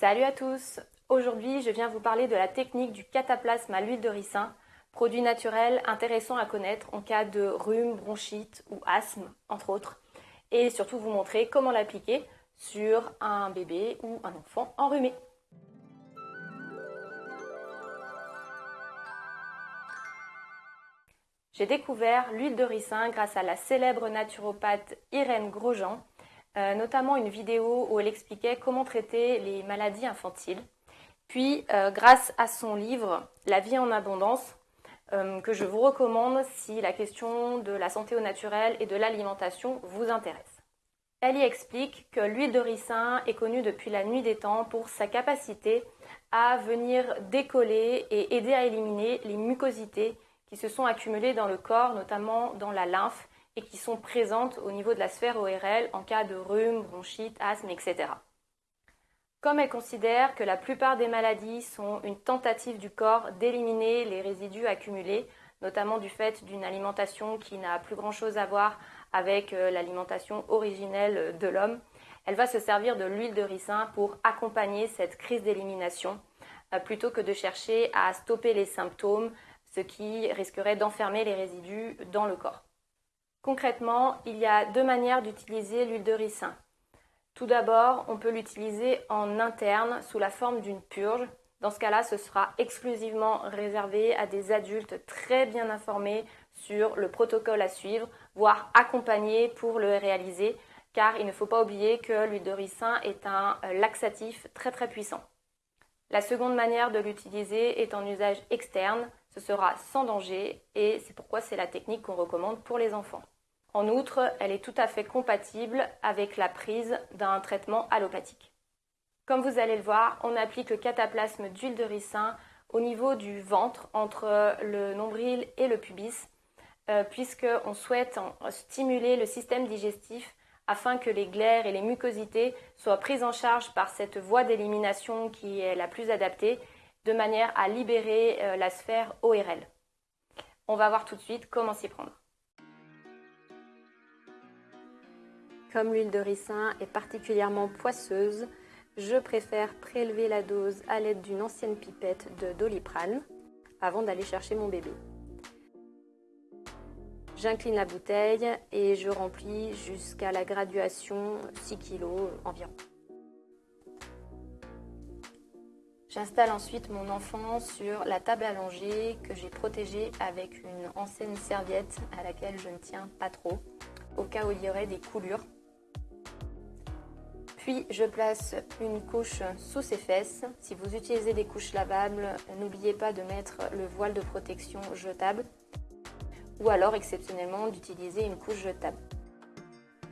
Salut à tous Aujourd'hui, je viens vous parler de la technique du cataplasme à l'huile de ricin, produit naturel intéressant à connaître en cas de rhume, bronchite ou asthme, entre autres, et surtout vous montrer comment l'appliquer sur un bébé ou un enfant enrhumé. J'ai découvert l'huile de ricin grâce à la célèbre naturopathe Irène Grosjean, euh, notamment une vidéo où elle expliquait comment traiter les maladies infantiles. Puis, euh, grâce à son livre La vie en abondance, euh, que je vous recommande si la question de la santé au naturel et de l'alimentation vous intéresse. Elle y explique que l'huile de ricin est connue depuis la nuit des temps pour sa capacité à venir décoller et aider à éliminer les mucosités qui se sont accumulées dans le corps, notamment dans la lymphe, et qui sont présentes au niveau de la sphère ORL en cas de rhume, bronchite, asthme, etc. Comme elle considère que la plupart des maladies sont une tentative du corps d'éliminer les résidus accumulés, notamment du fait d'une alimentation qui n'a plus grand-chose à voir avec euh, l'alimentation originelle de l'homme, elle va se servir de l'huile de ricin pour accompagner cette crise d'élimination, euh, plutôt que de chercher à stopper les symptômes, ce qui risquerait d'enfermer les résidus dans le corps. Concrètement, il y a deux manières d'utiliser l'huile de ricin. Tout d'abord, on peut l'utiliser en interne sous la forme d'une purge. Dans ce cas-là, ce sera exclusivement réservé à des adultes très bien informés sur le protocole à suivre, voire accompagnés pour le réaliser, car il ne faut pas oublier que l'huile de ricin est un laxatif très très puissant. La seconde manière de l'utiliser est en usage externe, ce sera sans danger et c'est pourquoi c'est la technique qu'on recommande pour les enfants. En outre, elle est tout à fait compatible avec la prise d'un traitement allopathique. Comme vous allez le voir, on applique le cataplasme d'huile de ricin au niveau du ventre, entre le nombril et le pubis, euh, puisqu'on souhaite stimuler le système digestif afin que les glaires et les mucosités soient prises en charge par cette voie d'élimination qui est la plus adaptée, de manière à libérer euh, la sphère ORL. On va voir tout de suite comment s'y prendre. Comme l'huile de ricin est particulièrement poisseuse, je préfère prélever la dose à l'aide d'une ancienne pipette de doliprane avant d'aller chercher mon bébé. J'incline la bouteille et je remplis jusqu'à la graduation 6 kg environ. J'installe ensuite mon enfant sur la table allongée que j'ai protégée avec une ancienne serviette à laquelle je ne tiens pas trop, au cas où il y aurait des coulures. Puis je place une couche sous ses fesses. Si vous utilisez des couches lavables, n'oubliez pas de mettre le voile de protection jetable ou alors exceptionnellement d'utiliser une couche jetable.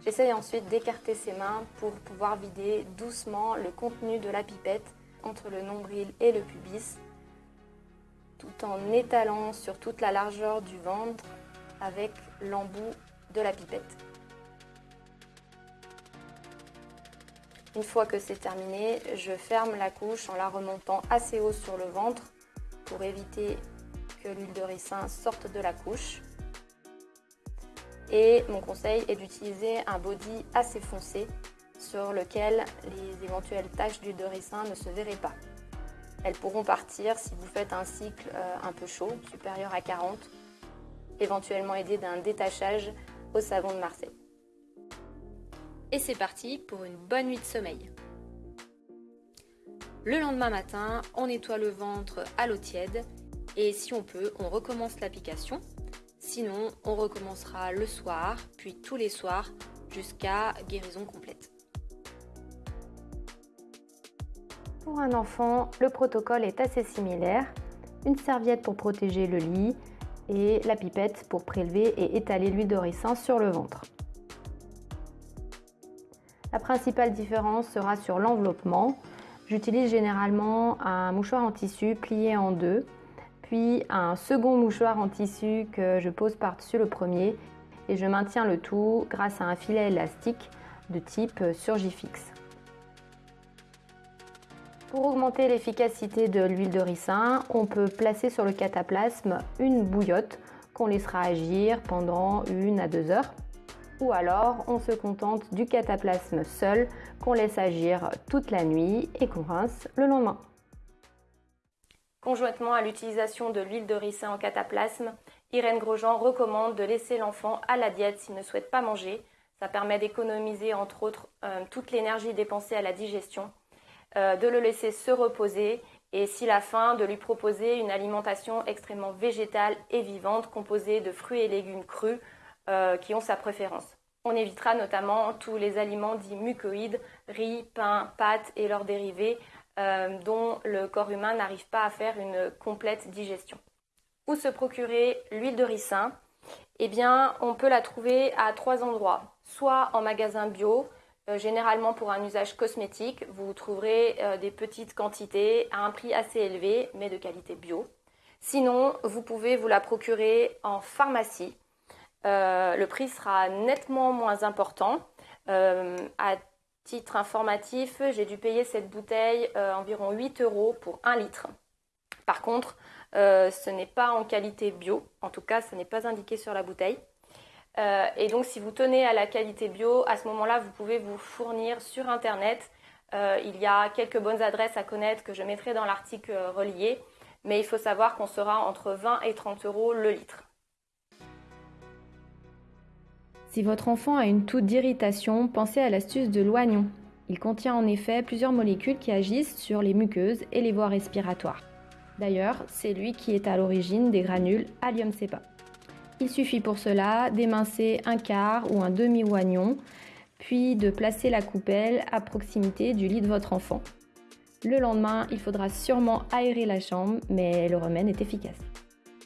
J'essaye ensuite d'écarter ses mains pour pouvoir vider doucement le contenu de la pipette entre le nombril et le pubis, tout en étalant sur toute la largeur du ventre avec l'embout de la pipette. Une fois que c'est terminé, je ferme la couche en la remontant assez haut sur le ventre pour éviter que l'huile de ricin sorte de la couche. Et mon conseil est d'utiliser un body assez foncé sur lequel les éventuelles taches d'huile de ricin ne se verraient pas. Elles pourront partir si vous faites un cycle euh, un peu chaud, supérieur à 40, éventuellement aidé d'un détachage au savon de Marseille. Et c'est parti pour une bonne nuit de sommeil. Le lendemain matin, on nettoie le ventre à l'eau tiède et si on peut, on recommence l'application Sinon, on recommencera le soir, puis tous les soirs, jusqu'à guérison complète. Pour un enfant, le protocole est assez similaire. Une serviette pour protéger le lit et la pipette pour prélever et étaler l'huile de ricin sur le ventre. La principale différence sera sur l'enveloppement. J'utilise généralement un mouchoir en tissu plié en deux puis un second mouchoir en tissu que je pose par-dessus le premier et je maintiens le tout grâce à un filet élastique de type Surgifix. Pour augmenter l'efficacité de l'huile de ricin, on peut placer sur le cataplasme une bouillotte qu'on laissera agir pendant une à deux heures. Ou alors on se contente du cataplasme seul qu'on laisse agir toute la nuit et qu'on rince le lendemain. Conjointement à l'utilisation de l'huile de ricin en cataplasme, Irène Grosjean recommande de laisser l'enfant à la diète s'il ne souhaite pas manger. Ça permet d'économiser entre autres euh, toute l'énergie dépensée à la digestion, euh, de le laisser se reposer et si la faim, de lui proposer une alimentation extrêmement végétale et vivante composée de fruits et légumes crus euh, qui ont sa préférence. On évitera notamment tous les aliments dits mucoïdes, riz, pain, pâtes et leurs dérivés, euh, dont le corps humain n'arrive pas à faire une complète digestion. Où se procurer l'huile de ricin Eh bien, on peut la trouver à trois endroits. Soit en magasin bio, généralement pour un usage cosmétique, vous trouverez euh, des petites quantités à un prix assez élevé, mais de qualité bio. Sinon, vous pouvez vous la procurer en pharmacie. le prix sera nettement moins important. à titre informatif, j'ai dû payer cette bouteille euh, environ 8 euros pour 1 litre. Par contre, euh, ce n'est pas en qualité bio, en tout cas, ce n'est pas indiqué sur la bouteille. Euh, et donc, si vous tenez à la qualité bio, à ce moment-là, vous pouvez vous fournir sur Internet. il y a quelques bonnes adresses à connaître que je mettrai dans l'article relié, mais il faut savoir qu'on sera entre 20 et 30 euros le litre. Si votre enfant a une toux d'irritation, pensez à l'astuce de l'oignon. Il contient en effet plusieurs molécules qui agissent sur les muqueuses et les voies respiratoires. D'ailleurs, c'est lui qui est à l'origine des granules Allium cepa. Il suffit pour cela d'émincer un quart ou un demi-oignon, puis de placer la coupelle à proximité du lit de votre enfant. Le lendemain, il faudra sûrement aérer la chambre, mais le remède est efficace.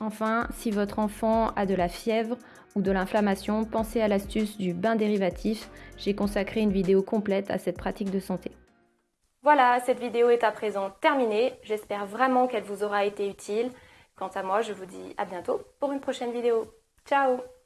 Enfin, si votre enfant a de la fièvre ou de l'inflammation, pensez à l'astuce du bain dérivatif. J'ai consacré une vidéo complète à cette pratique de santé. Voilà, cette vidéo est à présent terminée. J'espère vraiment qu'elle vous aura été utile. Quant à moi, je vous dis à bientôt pour une prochaine vidéo. Chao.